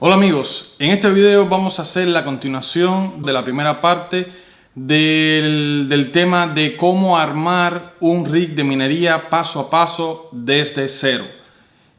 Hola amigos, en este video vamos a hacer la continuación de la primera parte del, del, tema de cómo armar un rig de minería paso a paso desde cero.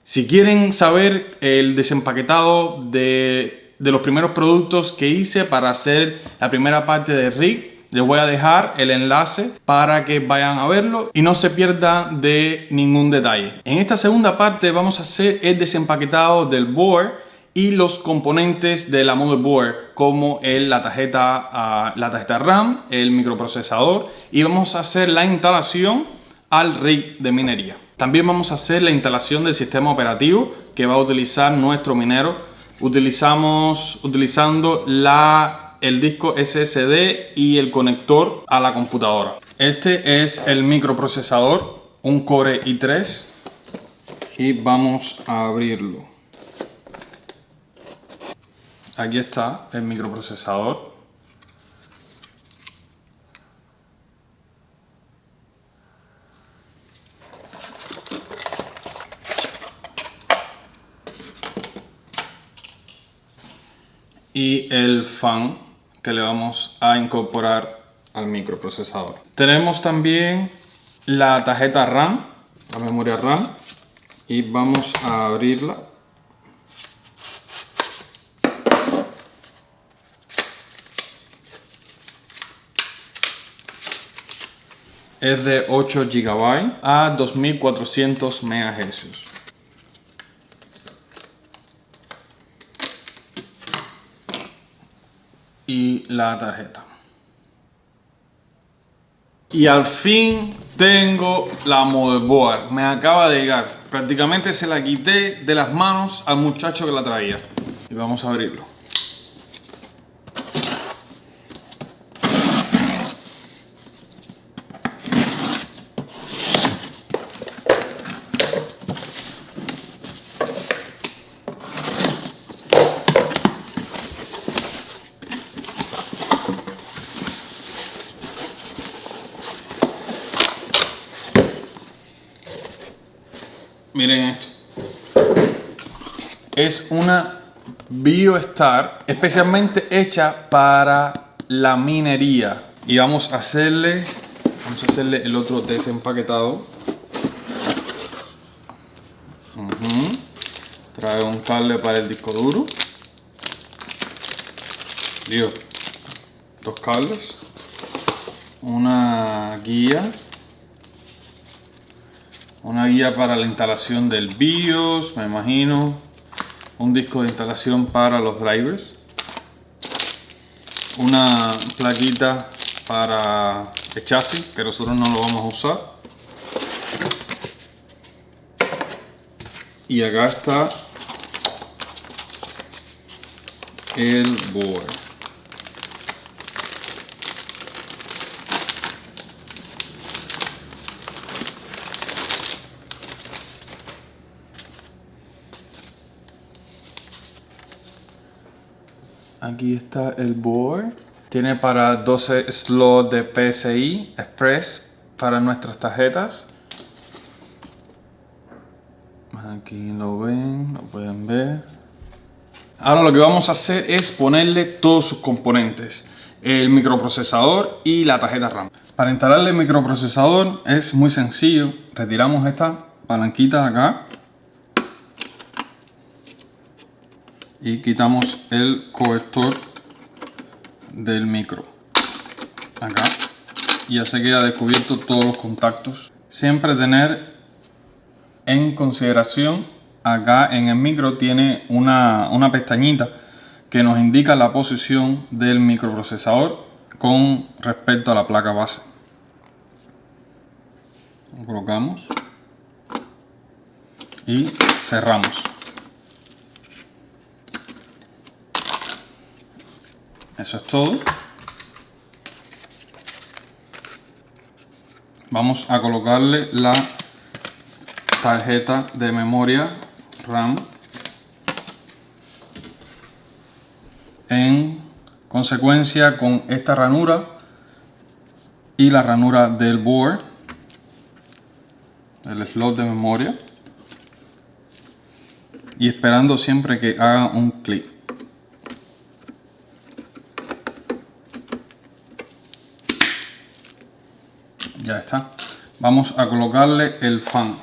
Si quieren saber el desempaquetado de, de los primeros productos que hice para hacer la primera parte del rig, les voy a dejar el enlace para que vayan a verlo y no se pierda de ningún detalle. En esta segunda parte vamos a hacer el desempaquetado del board y los componentes de la motherboard como el, la, tarjeta, uh, la tarjeta RAM, el microprocesador y vamos a hacer la instalación al rig de minería. También vamos a hacer la instalación del sistema operativo que va a utilizar nuestro minero. Utilizamos, utilizando la el disco SSD y el conector a la computadora. Este es el microprocesador, un Core i3 y vamos a abrirlo. Aquí está el microprocesador. y el fan que le vamos a incorporar al microprocesador. Tenemos también la tarjeta RAM, la memoria RAM, y vamos a abrirla. Es de 8 GB a 2400 MHz. y la tarjeta. Y al fin tengo la motherboard. Me acaba de llegar. Prácticamente se la quité de las manos al muchacho que la traía. Y vamos a abrirlo. Miren esto. Es una BioStar especialmente hecha para la minería. Y vamos a hacerle, vamos a hacerle el otro desempaquetado. Trae un cable para el disco duro. Dios, dos cables. Una guía una guía para la instalación del BIOS, me imagino. Un disco de instalación para los drivers. Una plaquita para el chasis, que nosotros no lo vamos a usar. Y acá está el board. Aquí está el board. Tiene para 12 slots de PCI Express para nuestras tarjetas. Aquí lo ven, lo pueden ver. Ahora lo que vamos a hacer es ponerle todos sus componentes. El microprocesador y la tarjeta RAM. Para instalarle el microprocesador es muy sencillo. Retiramos esta palanquita acá y quitamos el colector del micro. Acá. Y ya se queda descubierto todos los contactos. Siempre tener en consideración acá en el micro tiene una, una pestañita que nos indica la posición del microprocesador con respecto a la placa base. Lo colocamos y cerramos Eso es todo. Vamos a colocarle la tarjeta de memoria RAM en consecuencia con esta ranura y la ranura del board el slot de memoria y esperando siempre que haga un clic. Ya está. Vamos a colocarle el fan.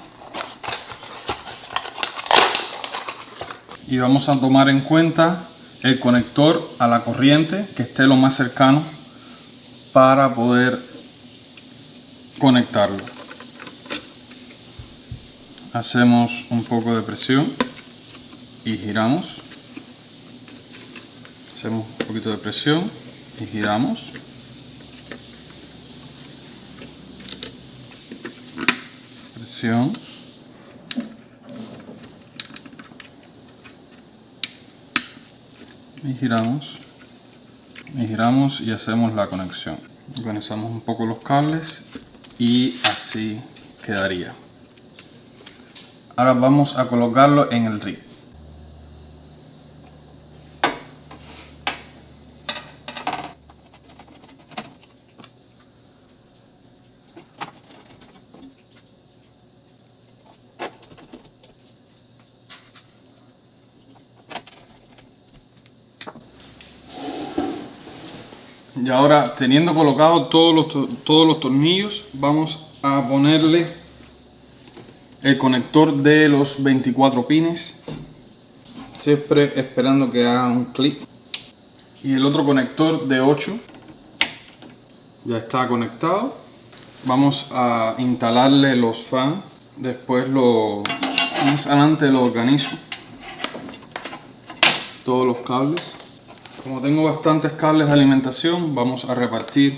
Y vamos a tomar en cuenta el conector a la corriente que esté lo más cercano para poder conectarlo. Hacemos un poco de presión y giramos. Hacemos un poquito de presión y giramos. Y giramos. Y giramos y hacemos la conexión. Organizamos un poco los cables y así quedaría. Ahora vamos a colocarlo en el rig. Y ahora, teniendo colocado todos los, todos los tornillos, vamos a ponerle el conector de los 24 pines. Siempre esperando que haga un clic. Y el otro conector de 8 ya está conectado. Vamos a instalarle los fans. Después lo más adelante lo organizo. Todos los cables. Como tengo bastantes cables de alimentación, vamos a repartir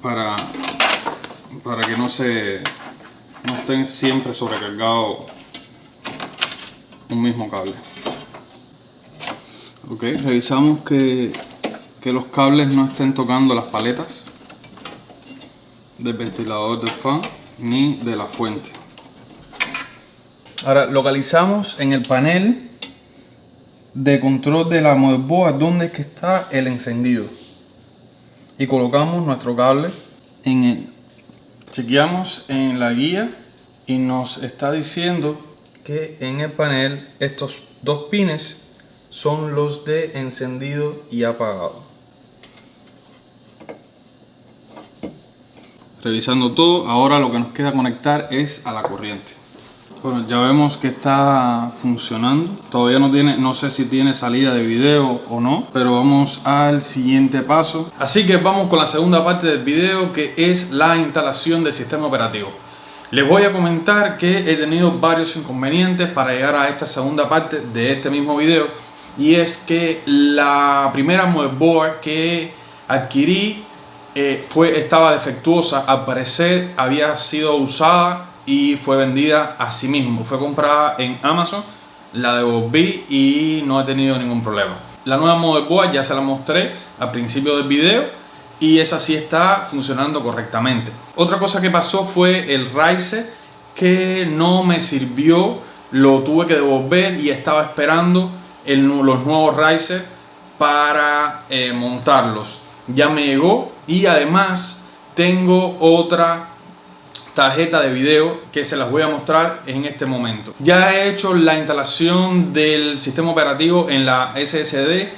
para, para que no se no estén siempre sobrecargado un mismo cable. Ok, revisamos que, que los cables no estén tocando las paletas del ventilador del fan ni de la fuente. Ahora localizamos en el panel de control de la motherboard donde es que está el encendido. Y colocamos nuestro cable en él chequeamos en la guía y nos está diciendo que en el panel estos dos pines son los de encendido y apagado. Revisando todo ahora lo que nos queda conectar es a la corriente bueno, ya vemos que está funcionando. Todavía no tiene, no sé si tiene salida de video o no, pero vamos al siguiente paso. Así que vamos con la segunda parte del video que es la instalación del sistema operativo. Les voy a comentar que he tenido varios inconvenientes para llegar a esta segunda parte de este mismo video y es que la primera motherboard que adquirí eh, fue, estaba defectuosa, al parecer había sido usada y fue vendida a sí mismo. Fue comprada en Amazon, la devolví y no he tenido ningún problema. La nueva motherboard ya se la mostré al principio del video y esa sí está funcionando correctamente. Otra cosa que pasó fue el Riser que no me sirvió, lo tuve que devolver y estaba esperando el, los nuevos Riser para eh, montarlos. Ya me llegó y además tengo otra tarjeta de video que se las voy a mostrar en este momento. Ya he hecho la instalación del sistema operativo en la SSD,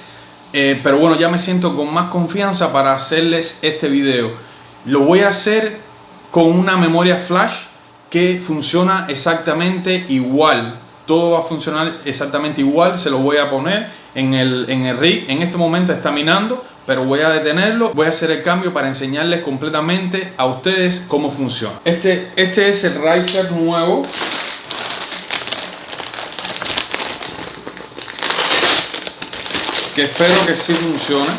eh, pero bueno, ya me siento con más confianza para hacerles este video. Lo voy a hacer con una memoria flash que funciona exactamente igual. Todo va a funcionar exactamente igual, se lo voy a poner en el, en el rig. En este momento está minando, pero voy a detenerlo, voy a hacer el cambio para enseñarles completamente a ustedes cómo funciona. Este, este es el Riser nuevo. Que espero que sí funcione.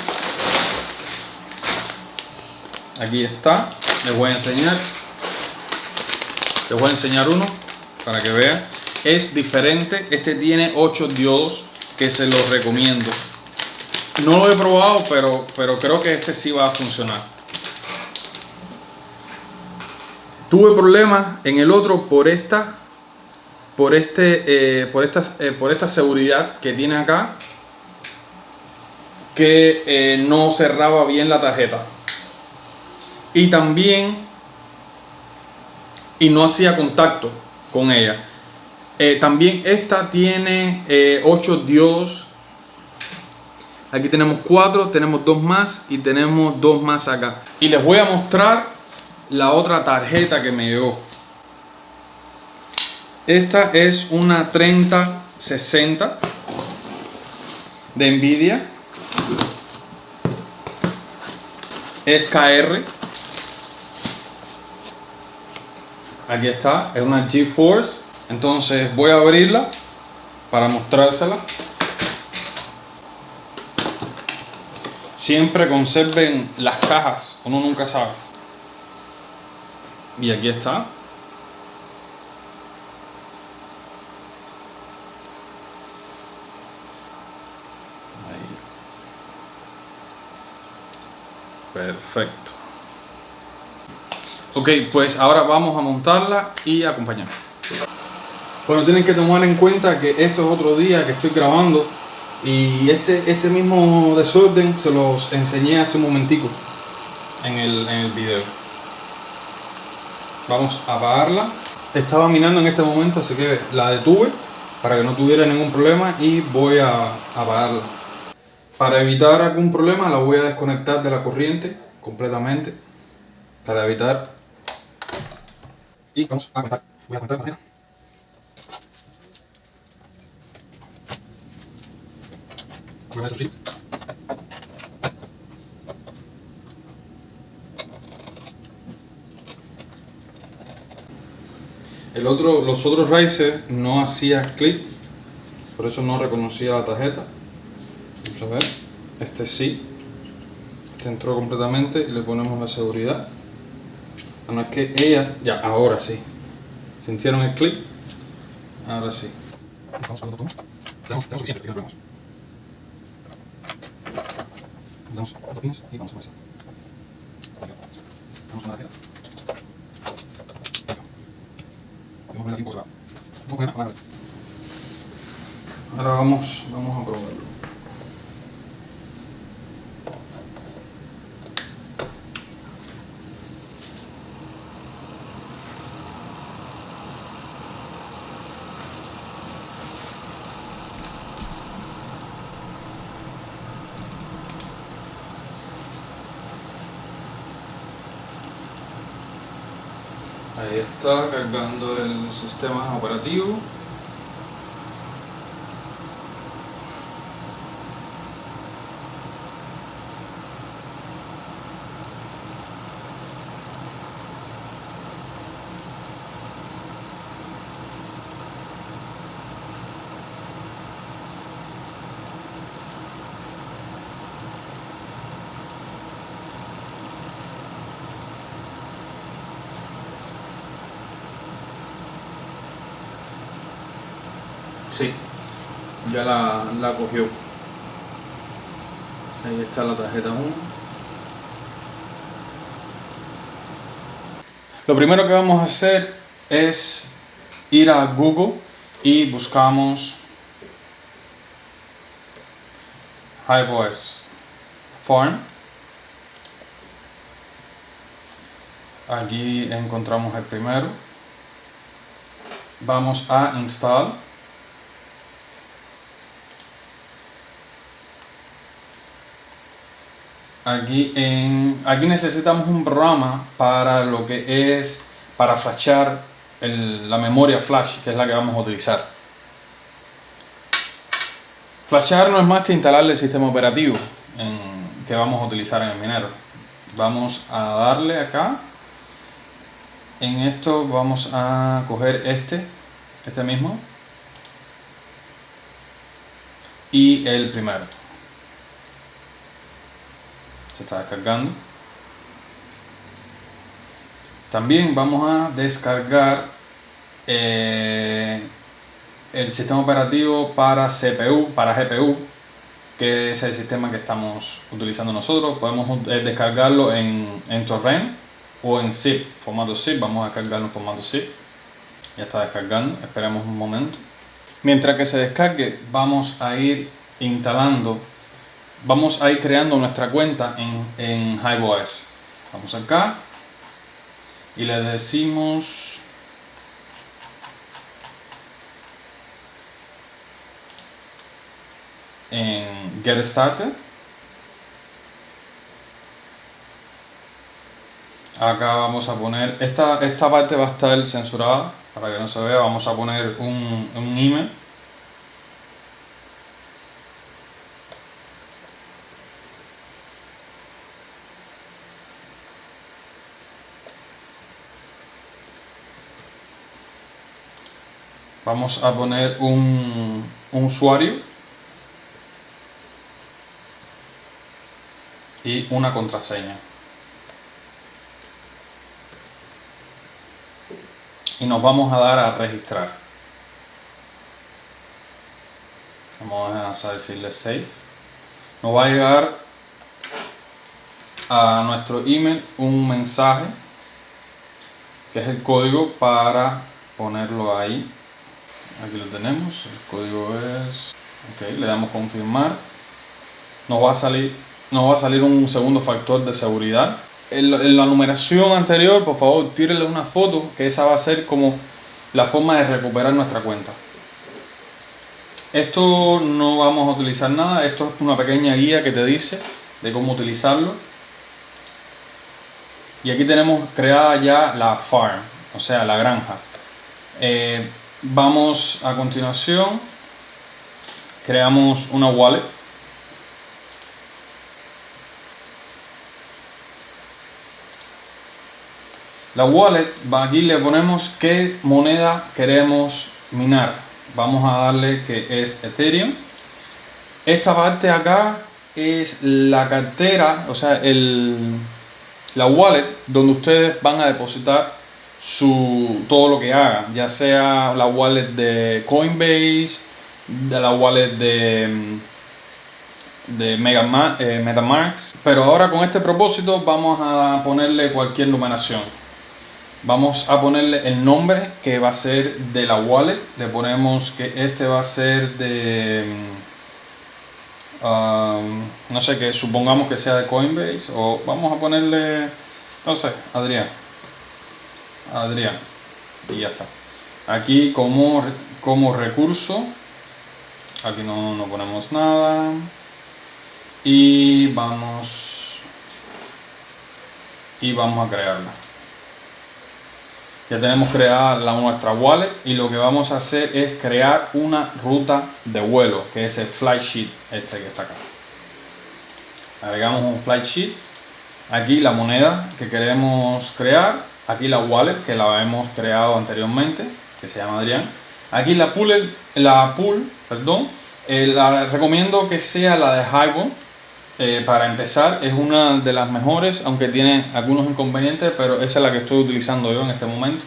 Aquí está, les voy a enseñar. Les voy a enseñar uno para que vean. Es diferente, este tiene 8 diodos que se los recomiendo. No lo he probado, pero, pero creo que este sí va a funcionar. Tuve problemas en el otro por esta, por este, eh, por esta, eh, por esta seguridad que tiene acá, que eh, no cerraba bien la tarjeta. Y también, y no hacía contacto con ella. Eh, también esta tiene 8 eh, diodos. Aquí tenemos 4, tenemos 2 más y tenemos 2 más acá. Y les voy a mostrar la otra tarjeta que me llegó. Esta es una 3060 de Nvidia. Es KR. Aquí está, es una GeForce entonces voy a abrirla para mostrársela. Siempre conserven las cajas, uno nunca sabe. Y aquí está. Ahí. Perfecto. Ok, pues ahora vamos a montarla y acompañar. Bueno, tienen que tomar en cuenta que esto es otro día que estoy grabando y este, este mismo desorden se los enseñé hace un momentico en el, en el video. Vamos a apagarla. Estaba minando en este momento, así que la detuve para que no tuviera ningún problema y voy a apagarla. Para evitar algún problema la voy a desconectar de la corriente completamente para evitar y vamos a conectar. Voy a conectar la El otro, los otros Razer no hacía clip, por eso no reconocía la tarjeta. Vamos a ver, este sí, este entró completamente y le ponemos la seguridad. No es que ella, ya, ahora sí. ¿Sintieron el clip? Ahora sí. Vamos a tenemos, tenemos suficiente, no damos dos pines y vamos a comenzar. Vamos a una Vamos a poner aquí un poco Vamos a poner Ahora vamos, vamos a probarlo. Está cargando el sistema operativo. Sí, ya la, la cogió. Ahí está la tarjeta 1. Lo primero que vamos a hacer es ir a Google y buscamos HiVoice Farm. Aquí encontramos el primero. Vamos a install Aquí, en, aquí necesitamos un programa para lo que es para flashar la memoria flash, que es la que vamos a utilizar. Flashar no es más que instalarle el sistema operativo que vamos a utilizar en el minero. Vamos a darle acá. En esto vamos a coger este, este mismo. Y el primero se está descargando. También vamos a descargar eh, el sistema operativo para CPU, para GPU que es el sistema que estamos utilizando nosotros. Podemos eh, descargarlo en, en torrent o en zip, formato zip, vamos a descargarlo en formato zip. Ya está descargando, esperemos un momento. Mientras que se descargue vamos a ir instalando vamos a ir creando nuestra cuenta en, en HiveOS. Vamos acá y le decimos en Get Started. Acá vamos a poner, esta, esta parte va a estar censurada para que no se vea, vamos a poner un, un email Vamos a poner un, usuario y una contraseña. Y nos vamos a dar a registrar. Vamos a decirle save. Nos va a llegar a nuestro email un mensaje que es el código para ponerlo ahí. Aquí lo tenemos. El código es... Ok, le damos confirmar. Nos va a salir nos va a salir un segundo factor de seguridad. En, la numeración anterior, por favor, tírenle una foto, que esa va a ser como la forma de recuperar nuestra cuenta. Esto no vamos a utilizar nada, esto es una pequeña guía que te dice de cómo utilizarlo. Y aquí tenemos creada ya la farm, o sea, la granja. Eh, vamos a continuación, creamos una wallet La wallet, aquí le ponemos qué moneda queremos minar. Vamos a darle que es Ethereum. Esta parte acá es la cartera, o sea, el, la wallet donde ustedes van a depositar su, todo lo que hagan, ya sea la wallet de Coinbase, de la wallet de, de Mega, eh, MetaMask. Pero ahora con este propósito vamos a ponerle cualquier numeración. Vamos a ponerle el nombre que va a ser de la wallet. Le ponemos que este va a ser de mm, um, no sé que supongamos que sea de Coinbase o vamos a ponerle no sé Adrián Adrián. Y ya está. Aquí como, como recurso aquí no, no ponemos nada. Y vamos y vamos a crearla. Ya tenemos creada la, nuestra wallet y lo que vamos a hacer es crear una ruta de vuelo, que es el flight sheet este que está acá. Agregamos un flight sheet, aquí la moneda que queremos crear, aquí la wallet que la hemos creado anteriormente, que se llama Adrián. Aquí la pool, la pool perdón, eh, la recomiendo que sea la de Highbone eh, para empezar, es una de las mejores, aunque tiene algunos inconvenientes, pero esa es la que estoy utilizando yo en este momento.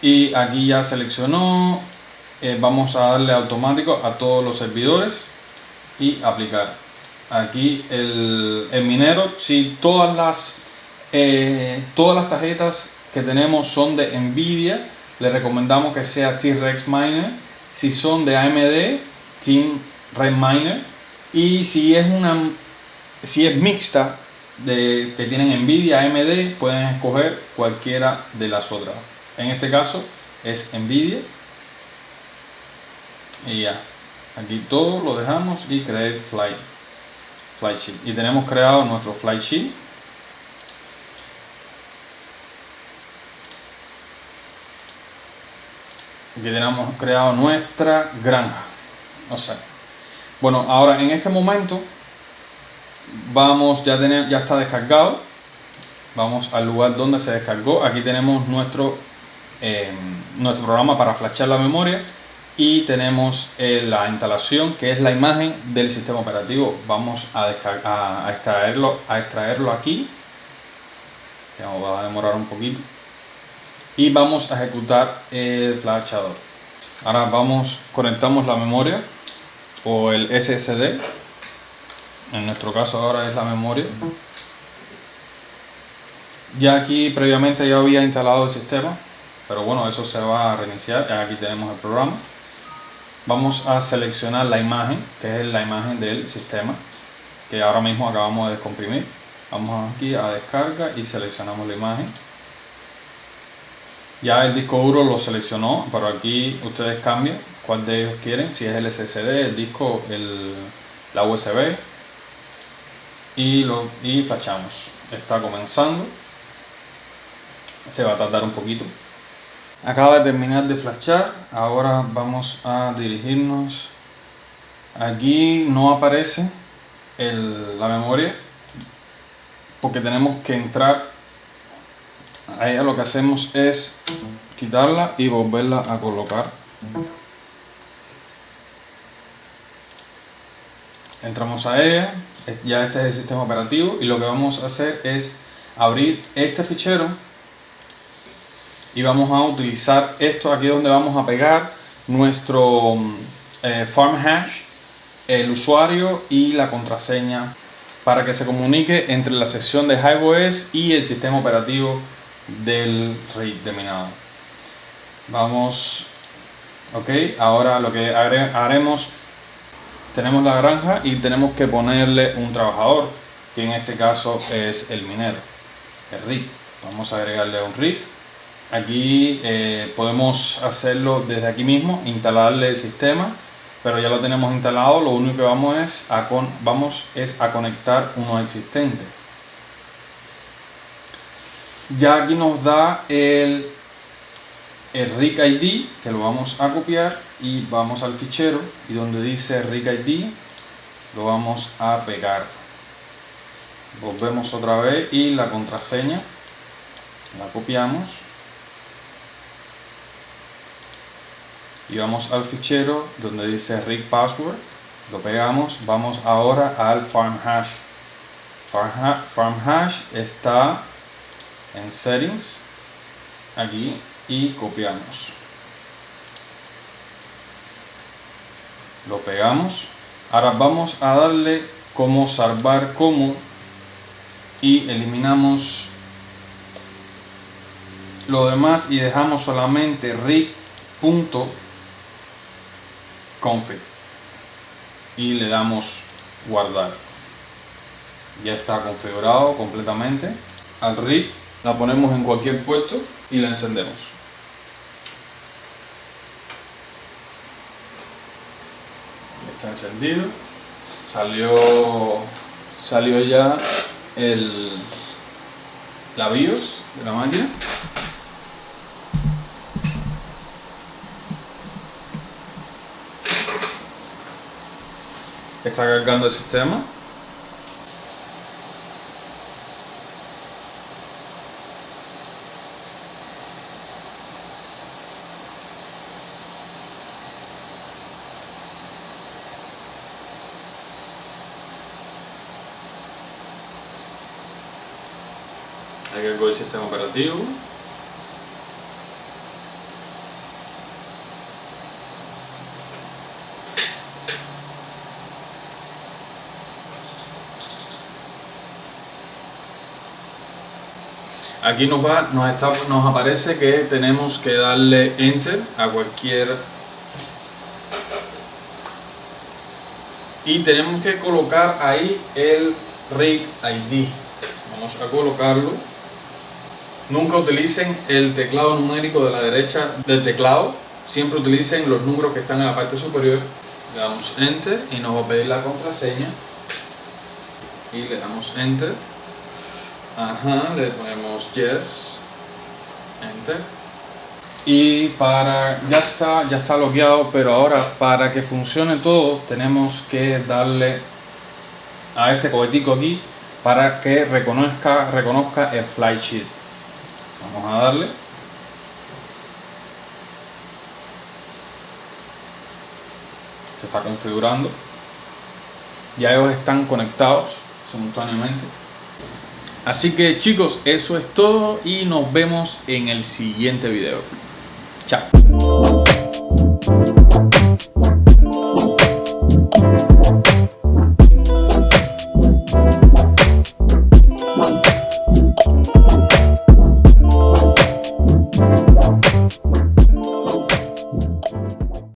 Y aquí ya seleccionó, eh, vamos a darle automático a todos los servidores y aplicar. Aquí el, minero, si todas las, eh, todas las tarjetas que tenemos son de Nvidia, le recomendamos que sea T-Rex Miner. Si son de AMD, Team Redminer, y si es una si es mixta de, que tienen Nvidia, AMD, pueden escoger cualquiera de las otras. En este caso es Nvidia. Y ya, aquí todo lo dejamos y create flight, flight sheet. Y tenemos creado nuestro flight sheet que tenemos creado nuestra granja. O sea, bueno, ahora en este momento vamos, ya, tener, ya está descargado. Vamos al lugar donde se descargó. Aquí tenemos nuestro, em, nuestro programa para flashar la memoria y tenemos eh, la instalación que es la imagen del sistema operativo. Vamos a, a, a extraerlo aquí. Que va a demorar un poquito y vamos a ejecutar el flashador. Ahora vamos, conectamos la memoria o el SSD. En nuestro caso ahora es la memoria. Ya aquí previamente ya había instalado el sistema, pero bueno, eso se va a reiniciar. Aquí tenemos el programa. Vamos a seleccionar la imagen, que es la imagen del sistema, que ahora mismo acabamos de descomprimir. Vamos aquí a descarga y seleccionamos la imagen Ya el disco duro lo seleccionó, pero aquí ustedes cambian cuál de ellos quieren, si es el SSD, el disco, el, la USB y, lo, y flashamos. Está comenzando, se va a tardar un poquito. Acaba de terminar de flashar, ahora vamos a dirigirnos. Aquí no aparece la memoria porque tenemos que entrar a ella lo que hacemos es quitarla y volverla a colocar entramos a ella ya este es el sistema operativo y lo que vamos a hacer es abrir este fichero y vamos a utilizar esto aquí donde vamos a pegar nuestro eh, farm hash el usuario y la contraseña para que se comunique entre la sección de HiveOS y el sistema operativo del RIG de minado. Vamos, ok, ahora lo que haremos, tenemos la granja y tenemos que ponerle un trabajador, que en este caso es el minero, el RIG. Vamos a agregarle un RIG. Aquí eh, podemos hacerlo desde aquí mismo, instalarle el sistema pero ya lo tenemos instalado, lo único que vamos es a, con, vamos es a conectar uno existente. Ya aquí nos da el, el RIC ID, que lo vamos a copiar y vamos al fichero y donde dice RIC ID lo vamos a pegar. Volvemos otra vez y la contraseña la copiamos y vamos al fichero donde dice rig password. Lo pegamos. Vamos ahora al farm hash. Farm, hash está en settings. Aquí. Y copiamos. Lo pegamos. Ahora vamos a darle como salvar como y eliminamos lo demás y dejamos solamente rig punto config y le damos guardar. Ya está configurado completamente. Al rig la ponemos en cualquier puesto y la encendemos. Está encendido. Salió salió ya el la BIOS de la máquina está cargando el sistema. Hay que el sistema operativo Aquí nos, va, nos, está, nos aparece que tenemos que darle Enter a cualquier... Y tenemos que colocar ahí el Rig ID. Vamos a colocarlo. Nunca utilicen el teclado numérico de la derecha del teclado. Siempre utilicen los números que están en la parte superior. Le damos Enter y nos va a pedir la contraseña. Y le damos Enter. Ajá, le ponemos yes, enter. Y para, ya está, ya está logueado, pero ahora para que funcione todo tenemos que darle a este cohetico aquí para que reconozca, reconozca el fly sheet. Vamos a darle. Se está configurando. Ya ellos están conectados simultáneamente. Así que chicos, eso es todo y nos vemos en el siguiente video. Chao.